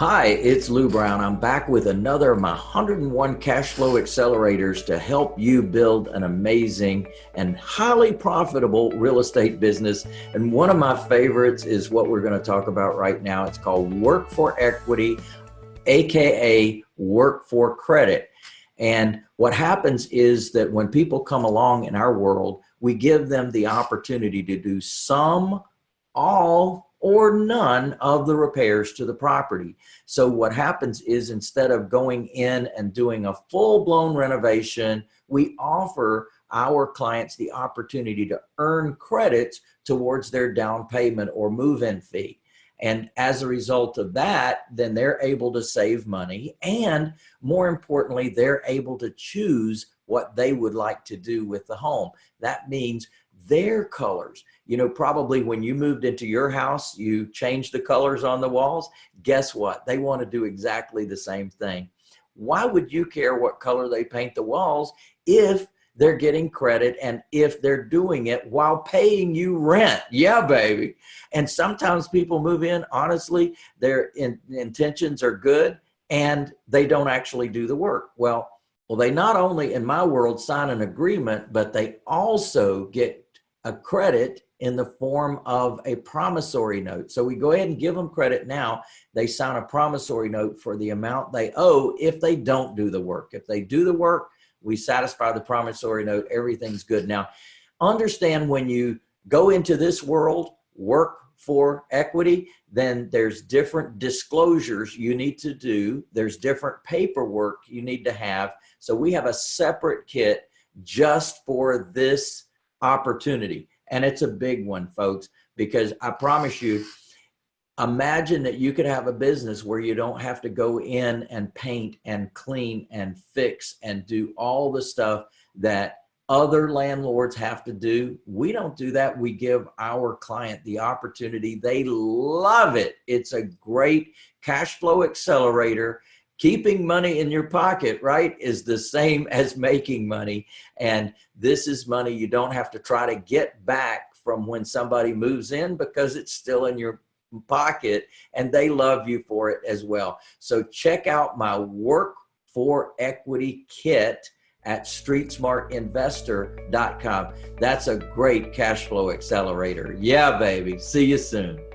Hi, it's Lou Brown. I'm back with another of my 101 cash flow accelerators to help you build an amazing and highly profitable real estate business. And one of my favorites is what we're going to talk about right now. It's called Work for Equity, AKA Work for Credit. And what happens is that when people come along in our world, we give them the opportunity to do some, all, or none of the repairs to the property. So what happens is instead of going in and doing a full-blown renovation, we offer our clients the opportunity to earn credits towards their down payment or move-in fee. And as a result of that, then they're able to save money. And more importantly, they're able to choose what they would like to do with the home. That means their colors. You know, probably when you moved into your house, you changed the colors on the walls. Guess what? They want to do exactly the same thing. Why would you care what color they paint the walls if they're getting credit and if they're doing it while paying you rent? Yeah, baby. And sometimes people move in, honestly, their in, intentions are good and they don't actually do the work. Well, well, they not only in my world sign an agreement, but they also get a credit in the form of a promissory note. So we go ahead and give them credit now. They sign a promissory note for the amount they owe if they don't do the work. If they do the work, we satisfy the promissory note, everything's good. Now, understand when you go into this world, work for equity, then there's different disclosures you need to do. There's different paperwork you need to have. So we have a separate kit just for this opportunity. And it's a big one, folks, because I promise you, imagine that you could have a business where you don't have to go in and paint and clean and fix and do all the stuff that other landlords have to do. We don't do that. We give our client the opportunity. They love it. It's a great cash flow accelerator keeping money in your pocket, right, is the same as making money. And this is money you don't have to try to get back from when somebody moves in because it's still in your pocket and they love you for it as well. So check out my work for equity kit at streetsmartinvestor.com. That's a great cash flow accelerator. Yeah, baby. See you soon.